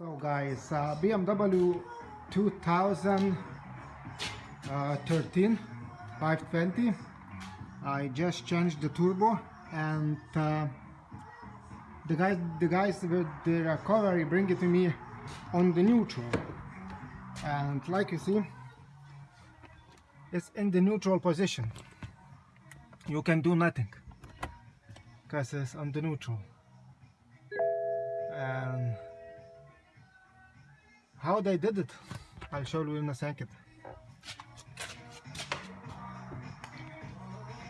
So guys, uh, BMW 2013 520. I just changed the turbo and uh, the guys, the guys with the recovery bring it to me on the neutral. And like you see, it's in the neutral position. You can do nothing because it's on the neutral. And how they did it, I'll show you in a second.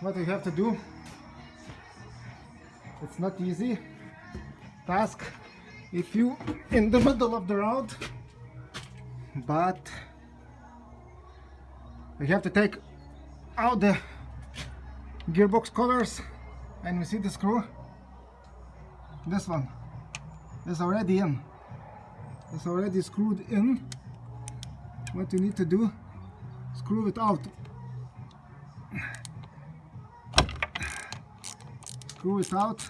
What you have to do, it's not easy task if you in the middle of the road, but you have to take out the gearbox covers and you see the screw this one is already in it's already screwed in. What you need to do screw it out. Screw it out.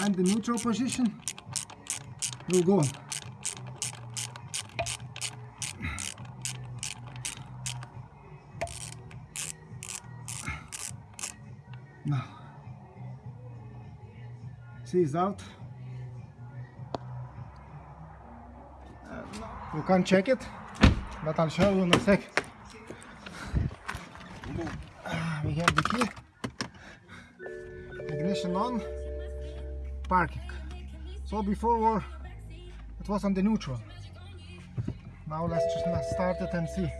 And the neutral position will go. Now it's out you can't check it but I'll show you in a sec. We have the key. Ignition on. Parking. So before it was on the neutral. Now let's just start it and see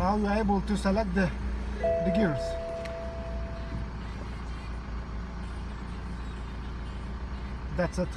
now you're able to select the, the gears. That's it